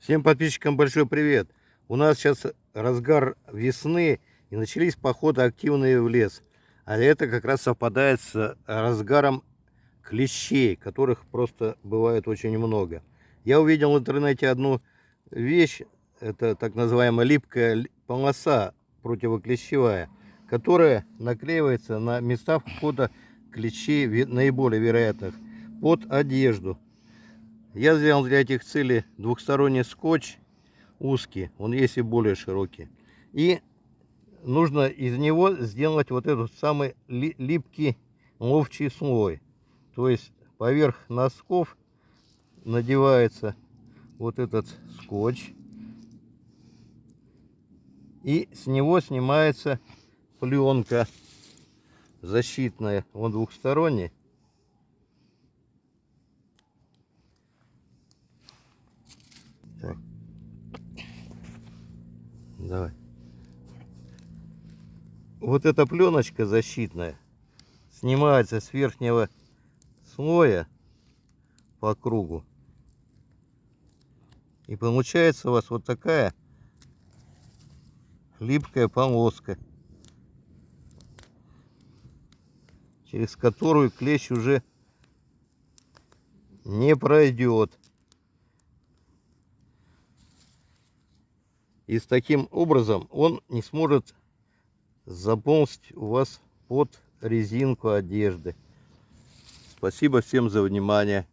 Всем подписчикам большой привет. У нас сейчас разгар весны и начались походы активные в лес. А это как раз совпадает с разгаром клещей, которых просто бывает очень много. Я увидел в интернете одну вещь, это так называемая липкая полоса противоклещевая, которая наклеивается на места входа клещей наиболее вероятных под одежду. Я взял для этих целей двухсторонний скотч узкий, он есть и более широкий. И нужно из него сделать вот этот самый липкий ловчий слой. То есть поверх носков надевается вот этот скотч. И с него снимается пленка защитная, он двухсторонний. Давай. Вот эта пленочка защитная снимается с верхнего слоя по кругу. И получается у вас вот такая липкая полоска, через которую клещ уже не пройдет. И с таким образом он не сможет заползть у вас под резинку одежды. Спасибо всем за внимание.